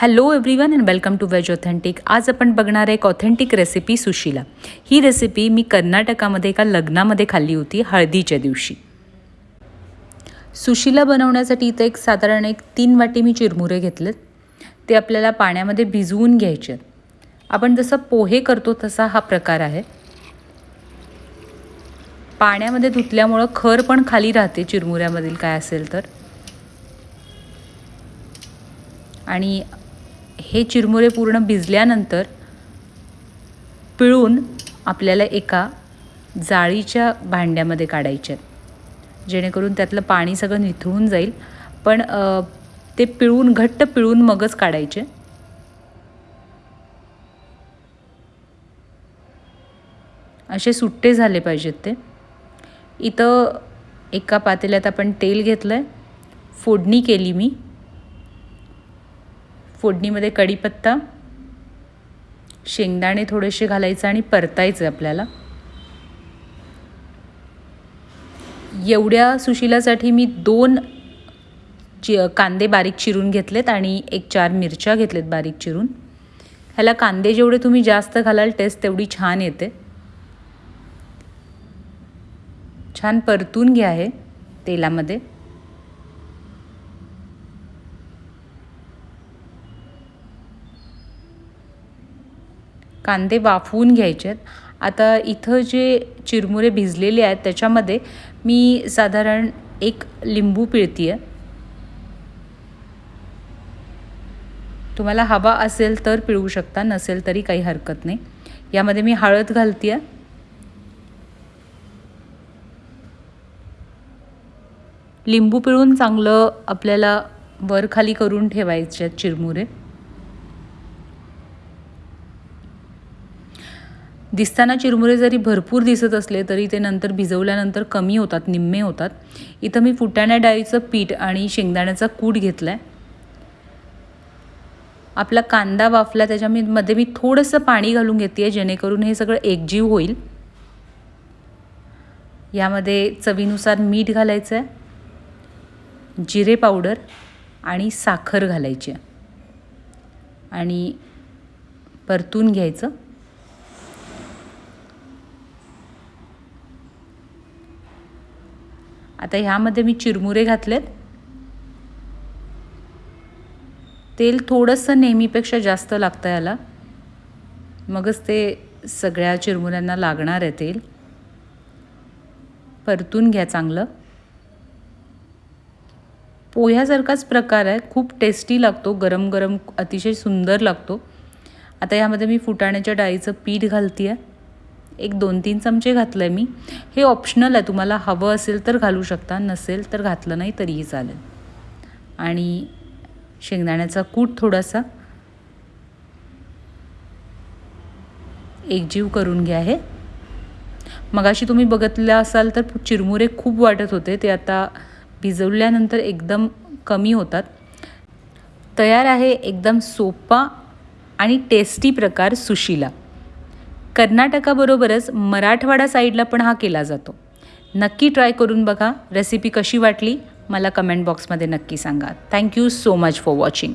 Hello everyone and welcome to veg authentic आज आपण बघणार आहे एक ऑथेंटिक रेसिपी सुशीला. ही रेसिपी मी कर्नाटकामध्ये एका लग्नामध्ये खाल्ली होती हळदीच्या दिवशी. सुशीला बनवण्यासाठी इथं एक साधारण एक तीन वाटी मी चिरमुरे घेतलेत. ते आपल्याला पाण्यामध्ये भिजवून घ्यायचे आहेत. आपण जसं पोहे करतो तसा हा प्रकार आहे. पाण्यामध्ये धुतल्यामुळं खर पण खाली राहते चिरमुऱ्यामधील काय असेल तर. आणि हे चिरमुरे पूर्ण भिजल्यानंतर पिळून आपल्याला एका जाळीच्या भांड्यामध्ये काढायचे जेणेकरून त्यातलं पाणी सगळं निथळून जाईल. पण ते पिळून घट्ट पिळून मगच काढायचे. असे सुट्टे झाले पाहिजेत ते. इथं एका पातेल्यात आपण तेल घेतलं आहे फोडणी केली मी. फोडणीमध्ये कढीपत्ता शेंगदाणे थोडेसे घालायचं आणि परतायचं आपल्याला. एवढ्या सुशिलासाठी मी दोन चि कांदे बारीक चिरून घेतलेत आणि एक चार मिरच्या घेतलेत बारीक चिरून. ह्याला कांदे जेवढे तुम्ही जास्त घालाल टेस्ट तेवढी छान येते. छान परतून घ्या हे तेलामध्ये. कांदे वाफवून घ्यायचे आहेत आता इथं जे चिरमुरे भिजलेले आहेत त्याच्यामध्ये मी साधारण एक लिंबू पिळती आहे तुम्हाला हवा असेल तर पिळू शकता नसेल तरी काही हरकत नाही. यामध्ये मी हळद घालते आहे लिंबू पिळून चांगलं आपल्याला वर खाली करून ठेवायचे आहेत चिरमुरे. दिसताना चिरमुरे जरी भरपूर दिसत असले तरी ते नंतर भिजवल्यानंतर कमी होतात निम्मे होतात. इथं मी फुटाण्या डाळीचं पीठ आणि शेंगदाण्याचा कूट घेतला आहे आपला कांदा वाफला त्याच्यामध्ये मी थोडंसं पाणी घालून घेते आहे जेणेकरून हे सगळं एकजीव होईल. यामध्ये चवीनुसार मीठ घालायचं आहे जिरे पावडर आणि साखर घालायची आहे. आणि परतून घ्यायचं. आता ह्यामध्ये मी चिरमुरे घातलेत. तेल थोडंसं नेहमीपेक्षा जास्त लागतं याला. मगच ते सगळ्या चिरमुऱ्यांना लागणार आहे तेल. परतून घ्या चांगलं. पोह्यासारखाच प्रकार आहे. खूप टेस्टी लागतो. गरम गरम अतिशय सुंदर लागतो. आता यामध्ये मी फुटाण्याच्या डाळीचं पीठ घालते आहे एक दोन तीन चमचे घातलं आहे मी. हे ऑप्शनल आहे. तुम्हाला हवं असेल तर घालू शकता नसेल तर घातलं नाही तरीही चालेल. आणि शेंगदाण्याचा कूट थोडासा एकजीव करून घ्या हे. मगाशी तुम्ही बघितलं असाल तर चिरमुरे खूप वाटत होते. ते आता भिजवल्यानंतर एकदम कमी होतात. तयार आहे एकदम सोपा आणि टेस्टी प्रकार सुशीला. कर्नाटकाबरोबरच मराठवाडा साईडला पण हा केला जातो. नक्की ट्राय करून बघा. रेसिपी कशी वाटली मला कमेंट बॉक्समध्ये नक्की सांगा. Thank you so much for watching